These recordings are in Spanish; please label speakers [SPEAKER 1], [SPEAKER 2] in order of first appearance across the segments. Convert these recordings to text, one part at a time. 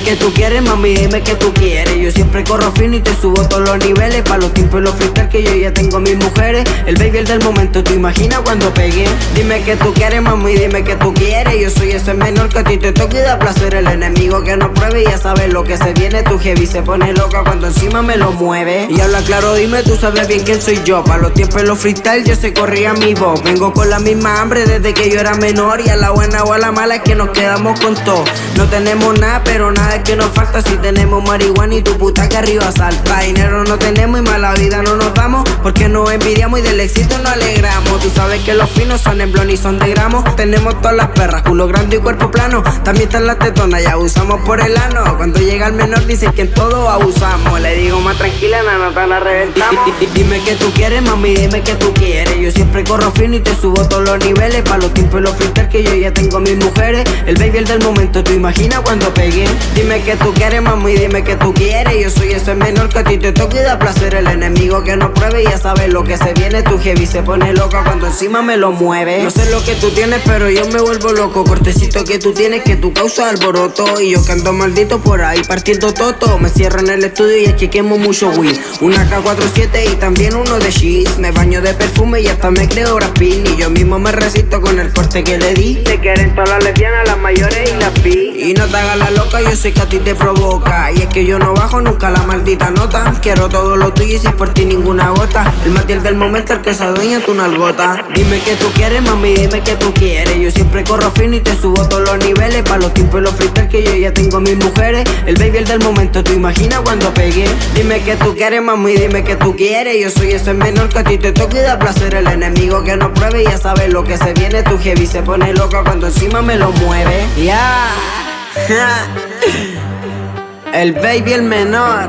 [SPEAKER 1] que tú quieres, mami, dime que tú quieres. Yo siempre corro fino y te subo todos los niveles. Pa' los tiempos y los freestyle que yo ya tengo mis mujeres. El baby el del momento, ¿tú imaginas cuando pegué? Dime que tú quieres, mami, dime que tú quieres. Yo soy ese menor que a ti te toca y da placer. El enemigo que no pruebe ya sabe lo que se viene. Tu heavy se pone loca cuando encima me lo mueve. Y habla claro, dime, tú sabes bien quién soy yo. Pa' los tiempos y los freestyle yo se corría mi voz. Vengo con la misma hambre desde que yo era menor. Y a la buena o a la mala es que nos quedamos con todo. No tenemos nada, pero nada es que nos falta. Si tenemos marihuana y tu puta que arriba salta. Dinero no tenemos y mala vida no nos damos. Porque nos envidiamos y del éxito nos alegramos. Tú sabes que los finos son en blon y son de gramos. Tenemos todas las perras, culo grande y cuerpo plano. También están las tetonas y abusamos por el ano. Cuando llega el menor dicen que en todo abusamos. Le digo más tranquila, la nota la reventamos. Dime que tú quieres, mami, dime que tú quieres. Yo siempre corro fino y te subo todos los niveles. Pa' los tiempos y los freestyle que yo ya tengo mis mujeres. El baby el del momento, tú imaginas cuando pegué. Dime que tú quieres, mami, dime que tú quieres. Yo soy ese menor que a ti te toca y da placer. El enemigo que no pruebe ya sabe lo que se viene. Tu heavy se pone loca cuando encima me lo mueve. No sé lo que tú tienes, pero yo me vuelvo loco. Cortecito que tú tienes que tú causas alboroto. Y yo que ando maldito por ahí partiendo toto. Me cierro en el estudio y es que quemo mucho weed. Una K47 y también uno de cheese. Me baño de perfume y hasta me creo rapín. Y yo mismo me resisto con el corte que le di. Te quieren todas las lesbianas, las mayores y las pi. Hagas la loca, yo sé que a ti te provoca. Y es que yo no bajo nunca la maldita nota. Quiero todo lo tuyo y sin por ti ninguna gota. El matiel del momento, el que se adueña tu nalgota. Dime que tú quieres, mami, dime que tú quieres. Yo siempre corro fino y te subo todos los niveles. Pa' los tiempos y los freestyle que yo ya tengo mis mujeres. El baby el del momento, tú imaginas cuando pegué. Dime que tú quieres, mami, dime que tú quieres. Yo soy ese menor que a ti te toca y da placer. El enemigo que no pruebe ya sabe lo que se viene. Tu heavy se pone loca cuando encima me lo mueve. Ya. El baby el menor.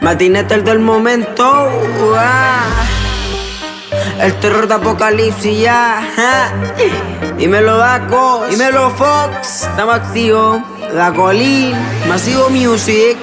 [SPEAKER 1] Matinete el del momento. uah. El terror de apocalipsis ya. Dímelo Daco, dímelo Fox. Estamos activos. Dacolín, Masivo Music.